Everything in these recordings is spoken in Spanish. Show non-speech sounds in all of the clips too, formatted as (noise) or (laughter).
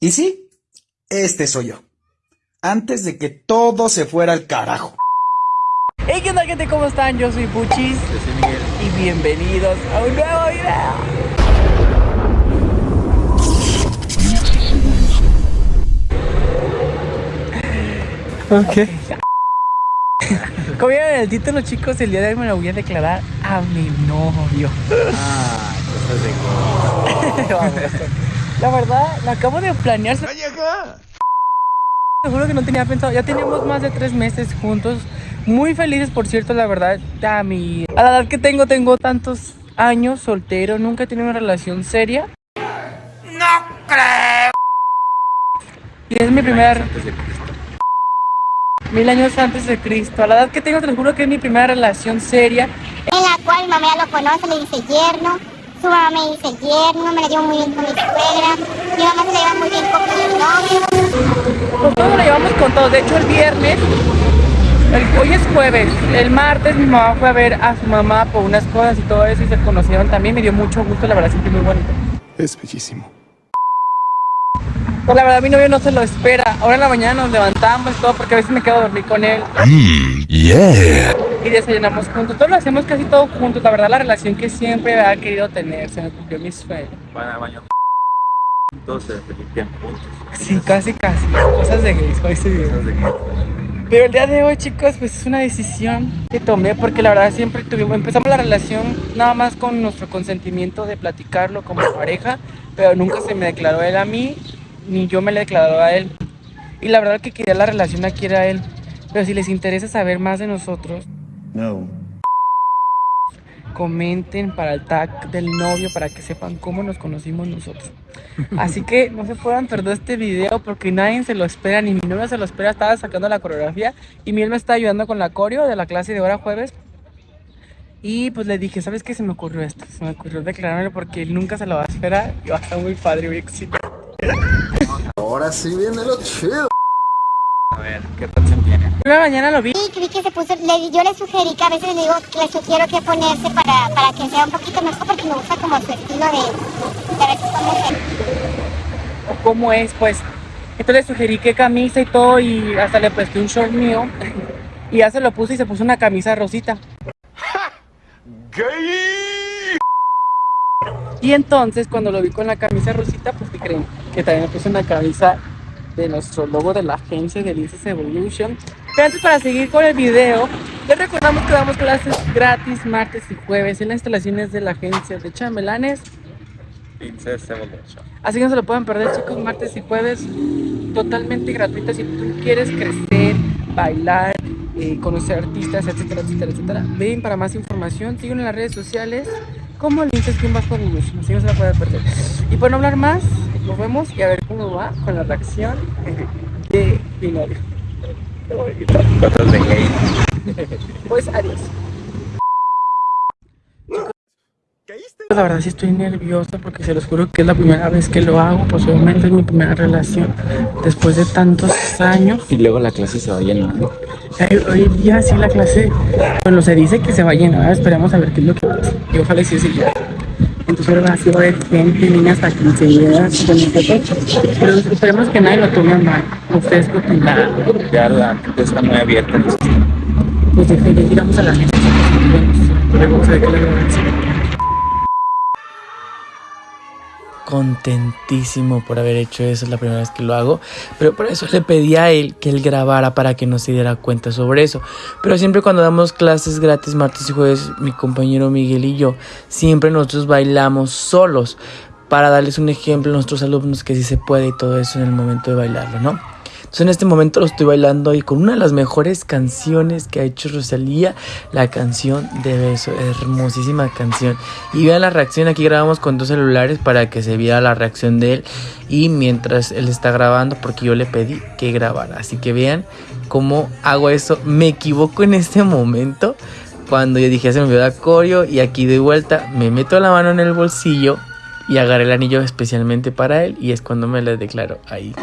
Y sí, este soy yo. Antes de que todo se fuera al carajo. Hey, ¿qué onda gente? ¿Cómo están? Yo soy Puchis. Yo soy Miguel. Y bienvenidos a un nuevo video. Ok. Como vieron en el título, chicos, el día de hoy me lo voy a declarar a mi novio. Ah, cosas de (laughs) Vamos. La verdad, la acabo de planear. Seguro que no tenía pensado. Ya teníamos más de tres meses juntos. Muy felices, por cierto, la verdad. A, mi, a la edad que tengo, tengo tantos años soltero. Nunca he tenido una relación seria. ¡No creo! Y es mi primera... antes de Cristo. Mil años antes de Cristo. A la edad que tengo, te lo juro que es mi primera relación seria. en la cual mi mamá ya lo conoce, le dice yerno, su mamá me dice yerno, me la llevo muy bien con mi suegra, mi mamá se la lleva muy bien con mi novio. Pues todo lo llevamos con todo. De hecho, el viernes, el- hoy es jueves. El martes mi mamá fue a ver a su mamá por unas cosas y todo eso y se conocieron también. Me dio mucho gusto, la verdad, siempre muy bonito. Es bellísimo. Pues la verdad, mi novio no se lo espera. Ahora en la mañana nos levantamos y todo porque a veces me quedo a dormir con él Yeah. Y desayunamos juntos. Todo lo hacemos casi todo juntos. La verdad, la relación que siempre había querido tener. Se me cumplió mi sueño. Van al baño juntos, se limpian juntos. Sí, casi, casi. Cosas de gays, hoy se Cosas de Pero el día de hoy, chicos, pues es una decisión que tomé porque la verdad siempre tuvimos, empezamos la relación nada más con nuestro consentimiento de platicarlo como pareja, pero nunca se me declaró él a mí, ni yo me le declaró a él. Y la verdad que quería la relación aquí era él. Pero si les interesa saber más de nosotros, No. comenten para el tag del novio para que sepan cómo nos conocimos nosotros. Así que no se puedan perder este video porque nadie se lo espera, ni mi novia se lo espera. Estaba sacando la coreografía y Miel me está ayudando con la coreo de la clase de hora jueves. Y pues le dije, ¿sabes qué? Se me ocurrió esto. Se me ocurrió declarármelo porque él nunca se lo va a esperar y va a estar muy padre, muy excitado. Ahora sí viene lo chido. A ver, ¿qué canción tiene? Una mañana lo vi. Vi que se puso, le- yo le sugerí que a veces le digo, le sugiero que ponerse para, para que sea un poquito mejor porque me gusta como su estilo de, de veces cómo es, pues. Entonces le sugerí qué camisa y todo y hasta le presté un short mío. (laughs) Y ya se lo puse y se puso una camisa rosita. (laughs) Y entonces cuando lo vi con la camisa rosita, pues ¿qué creen? Que también me puse una camisa de nuestro logo de la agencia de Linces Evolution. Pero antes para seguir con el video, les recordamos que damos clases gratis martes y jueves en las instalaciones de la agencia de chambelanes. Así que no se lo pueden perder, chicos, martes y jueves, totalmente gratuito. Si tú quieres crecer, bailar, eh, conocer artistas, etcétera, etcétera, etcétera, ven para más información. Síguenos en las redes sociales como Linces Bajo Evolution. Así no se la pueden perder. Y por no hablar más, nos vemos y a ver cómo va con la reacción de mi novio. Cosas de gay. Pues adiós. La verdad sí estoy nerviosa porque se los juro que es la primera vez que lo hago, obviamente es mi primera relación después de tantos años. Y luego la clase se va llenando. Eh, Hoy día sí la clase, bueno, se dice que se va a llenar, esperemos a ver qué es lo que pasa. Y ojalá sí se llene. A haber gente, niñas hasta quinceañeras con nosotros. Pero esperemos que nadie lo tome mal. Ustedes qué opinan. Ya la gente está muy abierta. Pues de que ya llegamos a la gente. Vamos a ver qué contentísimo por haber hecho eso, es la primera vez que lo hago, pero por eso le pedí a él que él grabara para que no se diera cuenta sobre eso. Pero siempre cuando damos clases gratis martes y jueves, mi compañero Miguel y yo, siempre nosotros bailamos solos para darles un ejemplo a nuestros alumnos que sí se puede y todo eso en el momento de bailarlo, ¿no? En este momento lo estoy bailando y con una de las mejores canciones que ha hecho Rosalía, la canción de beso, hermosísima canción. Y vean la reacción, aquí grabamos con dos celulares para que se viera la reacción de él y mientras él está grabando porque yo le pedí que grabara. Así que vean cómo hago eso, me equivoco en este momento. Cuando yo dije, "Ya se me olvidó la coreo y aquí de vuelta, me meto la mano en el bolsillo y agarré el anillo especialmente para él y es cuando me le declaro ahí.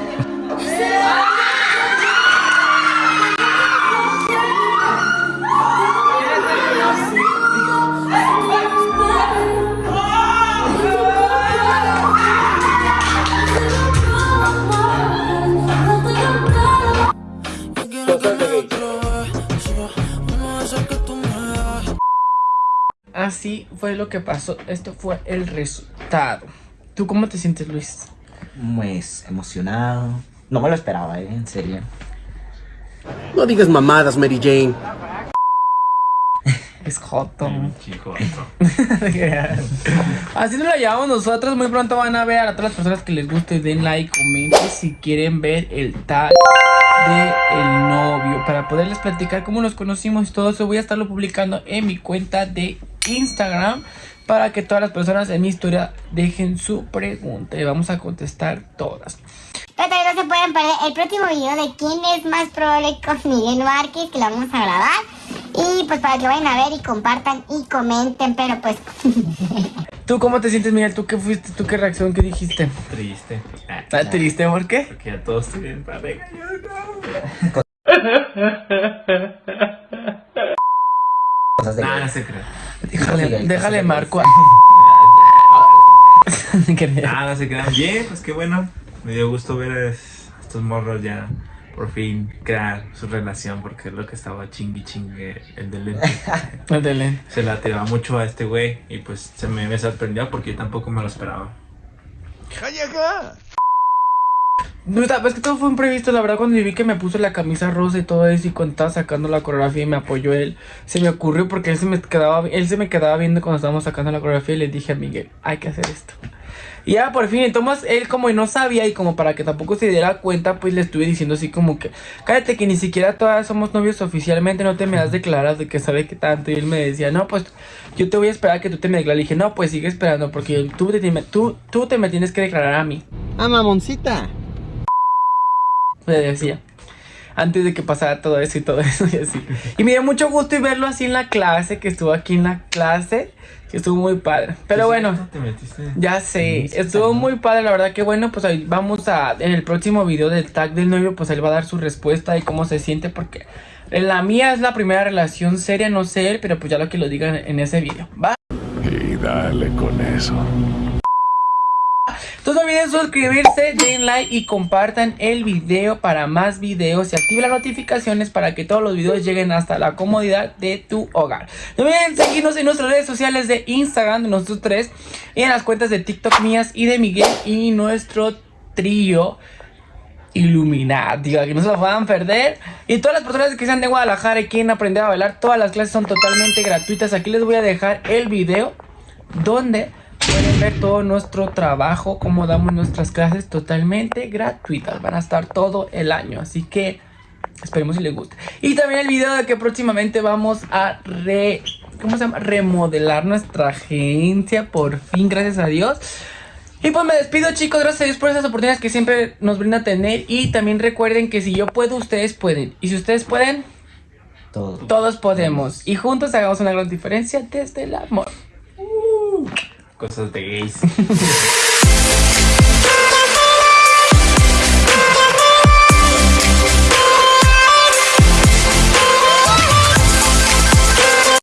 Así fue lo que pasó. Esto fue el resultado. ¿Tú cómo te sientes, Luis? Pues emocionado. No me lo esperaba, ¿eh? En serio. No digas mamadas, Mary Jane. Es joto. Chico, (laughs) Así nos lo llevamos nosotros. Muy pronto van a ver a todas las personas que les guste. Den like, comenten si quieren ver el tag de el novio. Para poderles platicar cómo nos conocimos y todo eso, voy a estarlo publicando en mi cuenta de Instagram. Para que todas las personas en mi historia dejen su pregunta. Y vamos a contestar todas. Pero también no se pueden perder el próximo video de quién es más probable con Miguel Márquez, que lo vamos a grabar. Y pues para que vayan a ver y compartan y comenten, pero pues... (laughs) ¿Tú cómo te sientes, Miguel? ¿Tú qué fuiste? ¿Tú qué reacción? ¿Qué dijiste? Triste. Ah, ¿Estás triste? ¿Por qué? Porque ya todos tienen pareja. Yo Cosas (laughs) de no. Nah, no se crea. Déjale, de marco. Ah, (laughs) no se crean. Bien, pues qué bueno. Me dio gusto ver a es- estos morros ya por fin crear su relación porque es lo que estaba chingui chingue el de lente. (laughs) Ándale. Se la tiraba mucho a este güey y pues se me, me sorprendió porque yo tampoco me lo esperaba. No, es que todo fue imprevisto, la verdad, cuando vi que me puso la camisa rosa y todo eso y cuando estaba sacando la coreografía y me apoyó él, se me ocurrió porque él se me quedaba, él se me quedaba viendo cuando estábamos sacando la coreografía y le dije a Miguel, hay que hacer esto. Y ya por fin, entonces él como no sabía y como para que tampoco se diera cuenta, pues le estuve diciendo así como que, cállate que ni siquiera todas somos novios oficialmente, no te me has declarado de que sabe que tanto. Y él me decía, no, pues yo te voy a esperar a que tú te me declares. Le dije, no, pues sigue esperando porque tú te, tú, tú te me tienes que declarar a mí. Ah, mamoncita. Le decía. Antes de que pasara todo eso y todo (laughs) eso y así. Y me dio mucho gusto y verlo así en la clase, que estuvo aquí en la clase, que estuvo muy padre. Pero bueno, ya sé, estuvo muy padre, la verdad que bueno, pues ahí vamos a, en el próximo video del tag del novio, pues él va a dar su respuesta y cómo se siente, porque en la mía es la primera relación seria, no sé él, pero pues ya lo que lo digan en ese video, ¿va? Y dale con eso. Entonces no olviden suscribirse, den like y compartan el video para más videos y activen las notificaciones para que todos los videos lleguen hasta la comodidad de tu hogar. No olviden seguirnos en nuestras redes sociales de Instagram de nosotros tres y en las cuentas de TikTok mías y de Miguel y nuestro trío Illuminati, que no se lo puedan perder. Y todas las personas que sean de Guadalajara y quieren aprender a bailar, todas las clases son totalmente gratuitas. Aquí les voy a dejar el video donde pueden ver todo nuestro trabajo, cómo damos nuestras clases totalmente gratuitas. Van a estar todo el año, así que esperemos si les guste. Y también el video de que próximamente vamos a re... ¿Cómo se llama? Remodelar nuestra agencia, por fin, gracias a Dios. Y pues me despido chicos, gracias a Dios por esas oportunidades que siempre nos brinda tener. Y también recuerden que si yo puedo, ustedes pueden. Y si ustedes pueden, Todo. todos podemos. Y juntos hagamos una gran diferencia desde el amor. Cosas de gays. (laughs)